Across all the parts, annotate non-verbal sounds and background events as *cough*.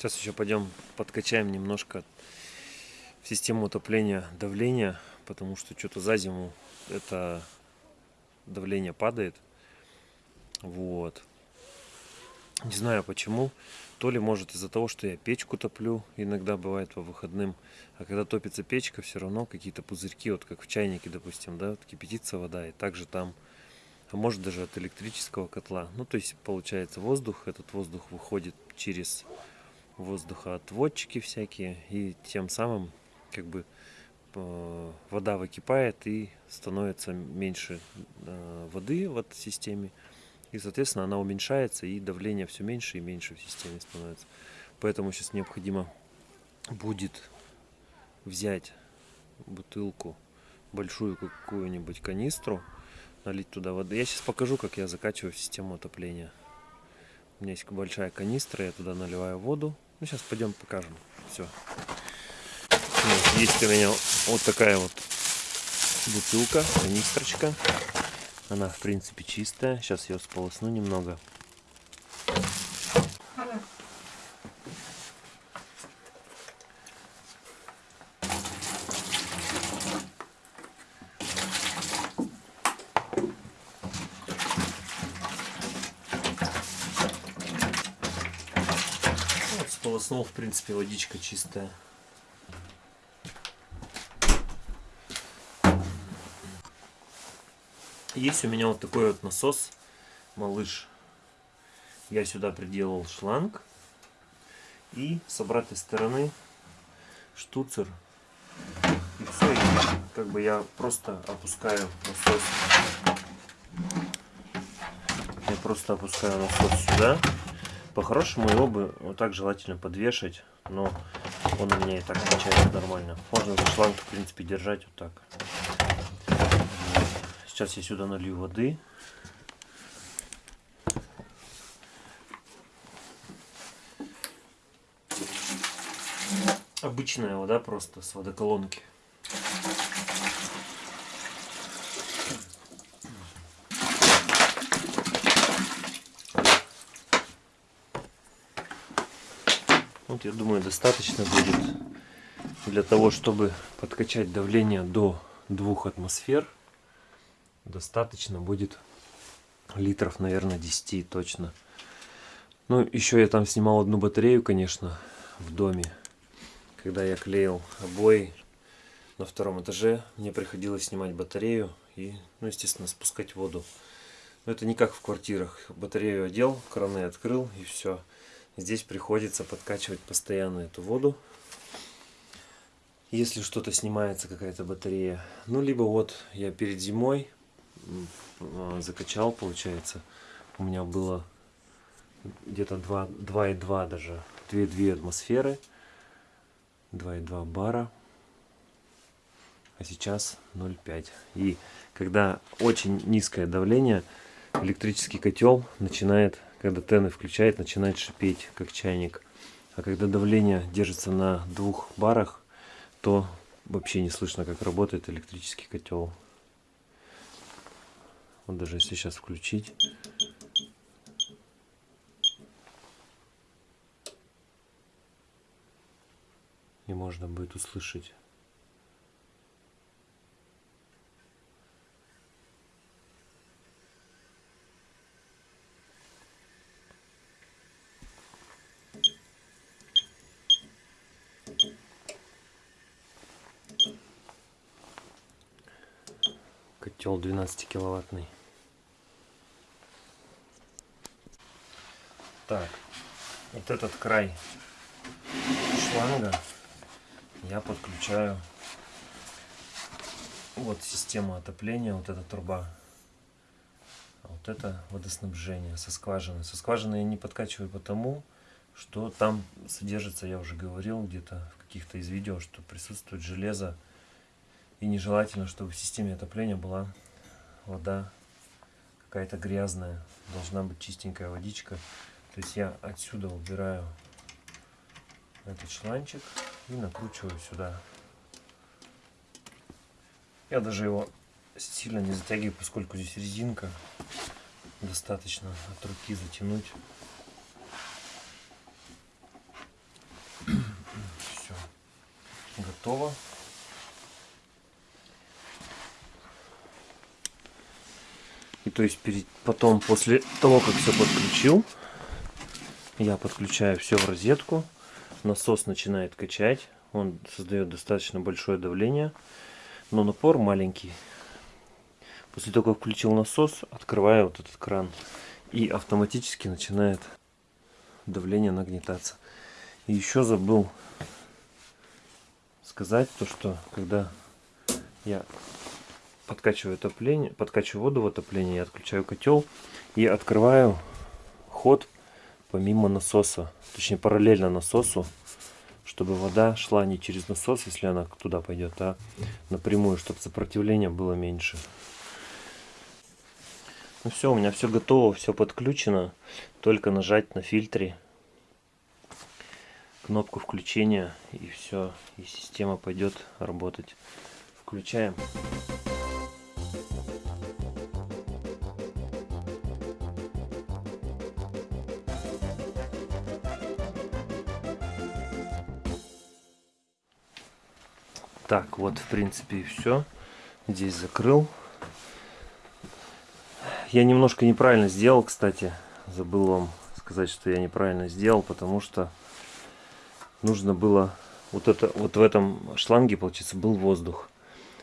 Сейчас еще пойдем подкачаем немножко в систему утопления давления, потому что что-то за зиму это давление падает. Вот. Не знаю почему. То ли может из-за того, что я печку топлю, иногда бывает по выходным. А когда топится печка, все равно какие-то пузырьки, вот как в чайнике, допустим, да, вот кипятится вода, и также там, а может даже от электрического котла. Ну, то есть получается воздух, этот воздух выходит через воздухоотводчики всякие, и тем самым как бы э, вода выкипает и становится меньше э, воды в этой системе. И, соответственно, она уменьшается, и давление все меньше и меньше в системе становится. Поэтому сейчас необходимо будет взять бутылку, большую какую-нибудь канистру, налить туда воды. Я сейчас покажу, как я закачиваю систему отопления. У меня есть большая канистра, я туда наливаю воду. Ну, сейчас пойдем покажем. Все. есть у меня вот такая вот бутылка, канистрочка. Она, в принципе, чистая. Сейчас ее сполосну немного. В принципе, водичка чистая. Есть у меня вот такой вот насос, малыш. Я сюда приделал шланг. И с обратной стороны штуцер. И все, и как бы я просто опускаю насос. Я просто опускаю насос сюда. По-хорошему его бы вот так желательно подвешать, но он у меня и так качает нормально. Можно за шланг, в принципе, держать вот так. Сейчас я сюда налью воды. Обычная вода просто с водоколонки. Вот я думаю достаточно будет для того, чтобы подкачать давление до двух атмосфер достаточно будет литров, наверное, 10 точно. Ну, еще я там снимал одну батарею, конечно, в доме. Когда я клеил обои на втором этаже, мне приходилось снимать батарею и, ну, естественно, спускать воду. Но это не как в квартирах. Батарею одел, краны открыл и все. Здесь приходится подкачивать постоянно эту воду. Если что-то снимается, какая-то батарея. Ну, либо вот я перед зимой а, закачал, получается. У меня было где-то 2,2 даже, 2,2 атмосферы, 2,2 бара, а сейчас 0,5. И когда очень низкое давление, электрический котел начинает, когда тены включает, начинает шипеть, как чайник. А когда давление держится на двух барах, то вообще не слышно, как работает электрический котел. Вот даже если сейчас включить. И можно будет услышать. Котел 12 киловаттный Так, вот этот край шланга я подключаю вот система отопления, вот эта труба. А вот это водоснабжение со скважины. Со скважины я не подкачиваю потому, что там содержится, я уже говорил где-то в каких-то из видео, что присутствует железо. И нежелательно, чтобы в системе отопления была вода какая-то грязная. Должна быть чистенькая водичка. То есть я отсюда убираю этот шланчик и накручиваю сюда. Я даже его сильно не затягиваю, поскольку здесь резинка. Достаточно от руки затянуть. *clears throat* готово. И то есть перед, потом, после того, как все подключил, я подключаю все в розетку. Насос начинает качать. Он создает достаточно большое давление, но напор маленький. После того, как включил насос, открываю вот этот кран. И автоматически начинает давление нагнетаться. И еще забыл сказать то, что когда я подкачиваю отопление, подкачиваю воду в отопление, я отключаю котел и открываю ход помимо насоса, точнее параллельно насосу, чтобы вода шла не через насос, если она туда пойдет, а напрямую, чтобы сопротивление было меньше. Ну все, у меня все готово, все подключено. Только нажать на фильтре кнопку включения и все, и система пойдет работать. Включаем. Так, вот в принципе и все. Здесь закрыл. Я немножко неправильно сделал, кстати. Забыл вам сказать, что я неправильно сделал, потому что нужно было... Вот, это, вот в этом шланге, получается, был воздух.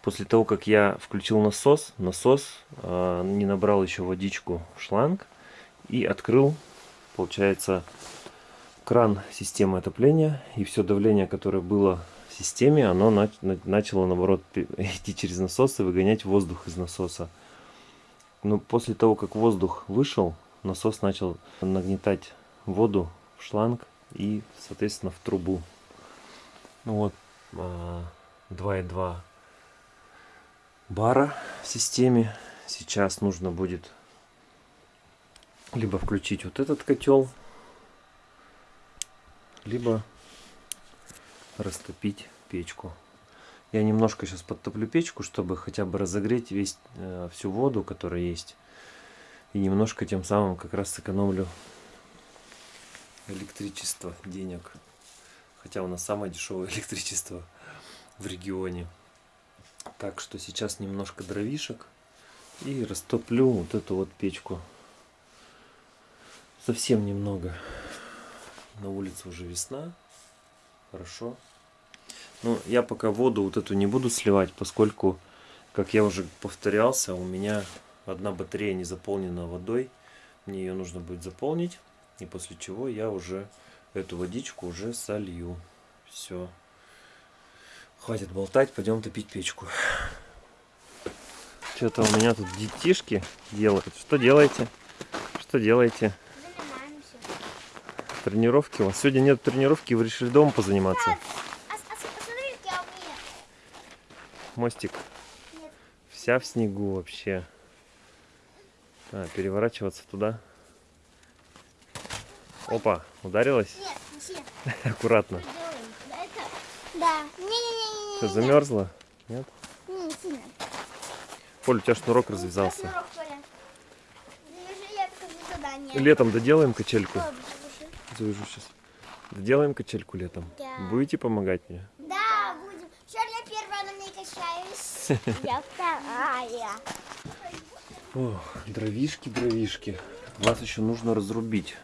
После того, как я включил насос, насос э, не набрал еще водичку в шланг и открыл, получается, кран системы отопления. И все давление, которое было системе оно начало наоборот *laughs* идти через насос и выгонять воздух из насоса. Но после того, как воздух вышел, насос начал нагнетать воду в шланг и, соответственно, в трубу. Ну вот, 2,2 а, бара в системе. Сейчас нужно будет либо включить вот этот котел, либо растопить печку. Я немножко сейчас подтоплю печку, чтобы хотя бы разогреть весь, э, всю воду, которая есть. И немножко тем самым как раз сэкономлю электричество, денег. Хотя у нас самое дешевое *laughs* электричество в регионе. Так что сейчас немножко дровишек и растоплю вот эту вот печку. Совсем немного. На улице уже весна. Хорошо. Ну, я пока воду вот эту не буду сливать, поскольку, как я уже повторялся, у меня одна батарея не заполнена водой. Мне ее нужно будет заполнить. И после чего я уже эту водичку уже солью. Все. Хватит болтать, пойдем топить печку. Что-то у меня тут детишки делают. Что делаете? Что делаете? Тренировки у вас? Сегодня нет тренировки, вы решили дома позаниматься? Мостик Нет. вся в снегу вообще. А, переворачиваться туда. Опа, ударилась? Нет, не *laughs* Аккуратно. Да. Не, не, не, не, Что, замерзла? Нет? Не, не сильно. Поль, у тебя шнурок развязался. Шнурок, Летом доделаем качельку. Завяжу сейчас. Доделаем качельку летом. Да. Будете помогать мне? *laughs* Я вторая. О, дровишки, дровишки. Вас еще нужно разрубить.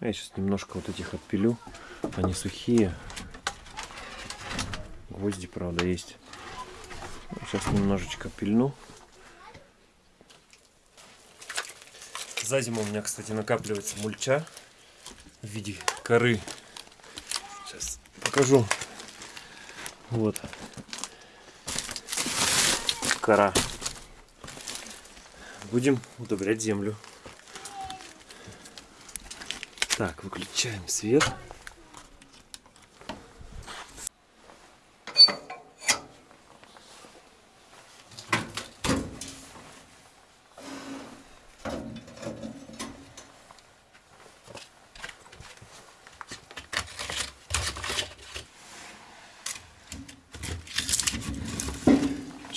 Я сейчас немножко вот этих отпилю. Они сухие. Гвозди, правда, есть. Сейчас немножечко пильну. За зиму у меня, кстати, накапливается мульча в виде коры. Сейчас покажу. Вот кора. Будем удобрять землю. Так, выключаем свет.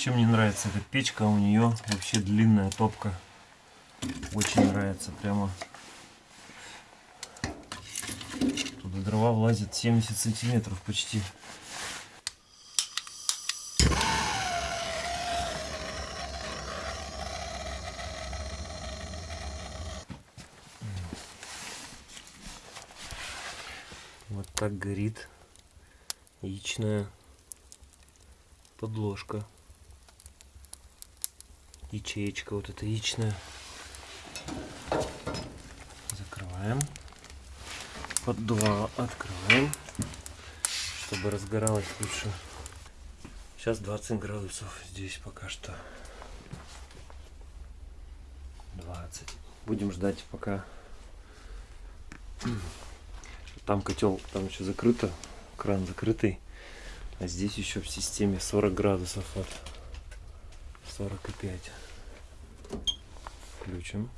Чем мне нравится эта печка, у нее вообще длинная топка. Очень нравится, прямо туда дрова влазит 70 сантиметров почти. Вот так горит яичная подложка. Ячеечка вот эта яичная. Закрываем. Поддувало открываем, чтобы разгоралось лучше. Сейчас 20 градусов здесь пока что. 20. Будем ждать пока. Там котел, там еще закрыто, кран закрытый. А здесь еще в системе 40 градусов от 45. Включим.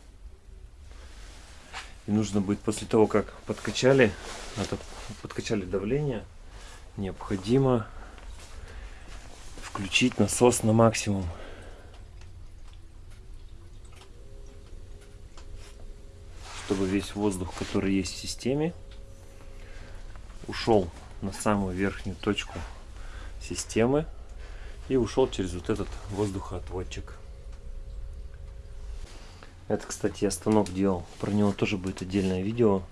И нужно будет после того, как подкачали, подкачали давление, необходимо включить насос на максимум. Чтобы весь воздух, который есть в системе, ушел на самую верхнюю точку системы и ушел через вот этот воздухоотводчик. Это, кстати, я станок делал. Про него тоже будет отдельное видео.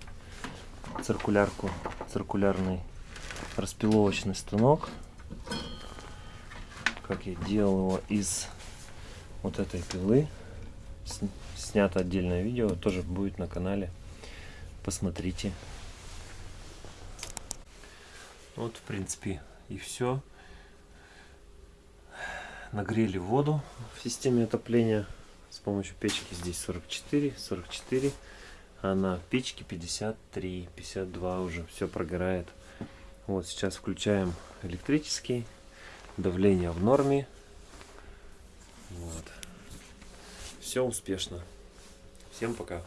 Циркулярку, циркулярный распиловочный станок. Как я делал его из вот этой пилы. Снято отдельное видео, тоже будет на канале. Посмотрите. Вот, в принципе, и все. Нагрели воду в системе отопления с помощью печки здесь 44, 44, а на печке 53, 52 уже все прогорает. Вот сейчас включаем электрический, давление в норме. Вот. Все успешно. Всем пока.